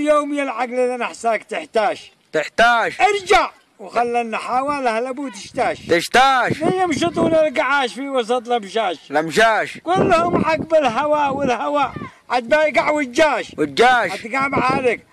اليوم يا العقل اذا نحساك تحتاج تحتاج ارجع وخلنا حواله لابو تشتاش. تشتاش. يمشطون القعاش في وسط لمشاش. لمشاش. كلهم عقب الهواء والهواء. عاد بايقع والجاش. والجاش. عاد قام عليك.